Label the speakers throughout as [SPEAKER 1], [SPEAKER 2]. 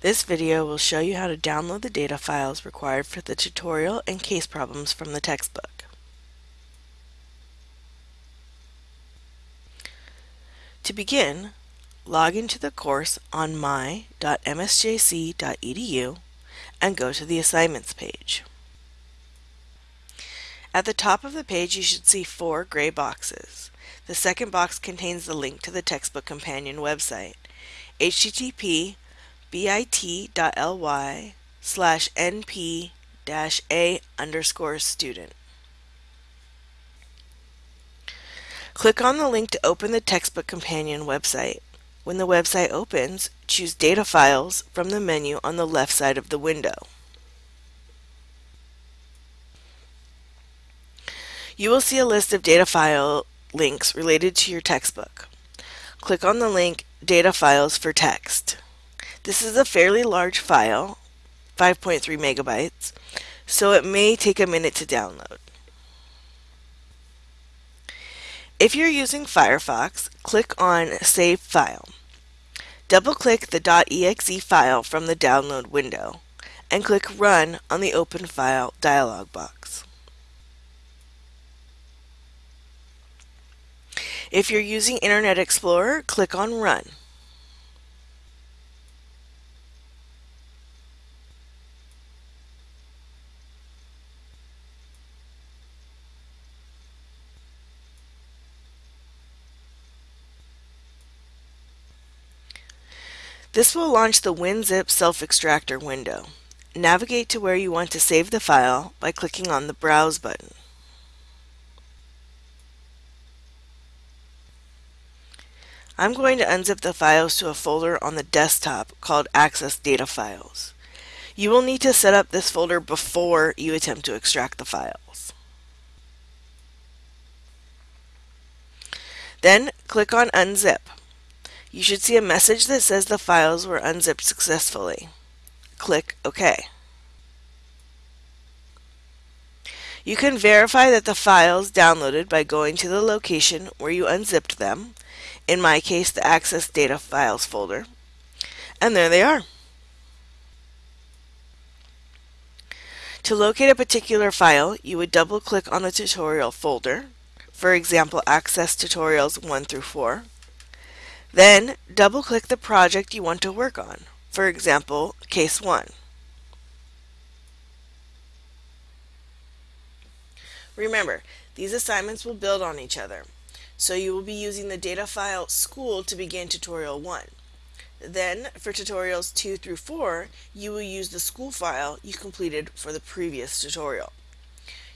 [SPEAKER 1] This video will show you how to download the data files required for the tutorial and case problems from the textbook. To begin, log into the course on my.msjc.edu and go to the Assignments page. At the top of the page you should see four gray boxes. The second box contains the link to the textbook companion website, http bit.ly slash np dash a underscore student. Click on the link to open the textbook companion website. When the website opens, choose Data Files from the menu on the left side of the window. You will see a list of data file links related to your textbook. Click on the link Data Files for Text. This is a fairly large file, 5.3 megabytes, so it may take a minute to download. If you're using Firefox, click on Save File. Double-click the .exe file from the download window and click Run on the Open File dialog box. If you're using Internet Explorer, click on Run. This will launch the WinZip self-extractor window. Navigate to where you want to save the file by clicking on the Browse button. I'm going to unzip the files to a folder on the desktop called Access Data Files. You will need to set up this folder before you attempt to extract the files. Then click on Unzip. You should see a message that says the files were unzipped successfully. Click OK. You can verify that the files downloaded by going to the location where you unzipped them, in my case the Access Data Files folder, and there they are. To locate a particular file, you would double click on the tutorial folder, for example Access Tutorials 1 through 4, then double-click the project you want to work on, for example, Case 1. Remember, these assignments will build on each other, so you will be using the data file school to begin tutorial 1. Then, for tutorials 2 through 4, you will use the school file you completed for the previous tutorial.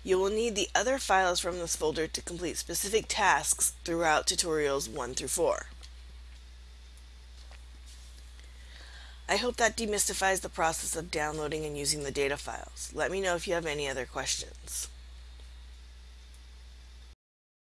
[SPEAKER 1] You will need the other files from this folder to complete specific tasks throughout tutorials 1 through 4. I hope that demystifies the process of downloading and using the data files. Let me know if you have any other questions.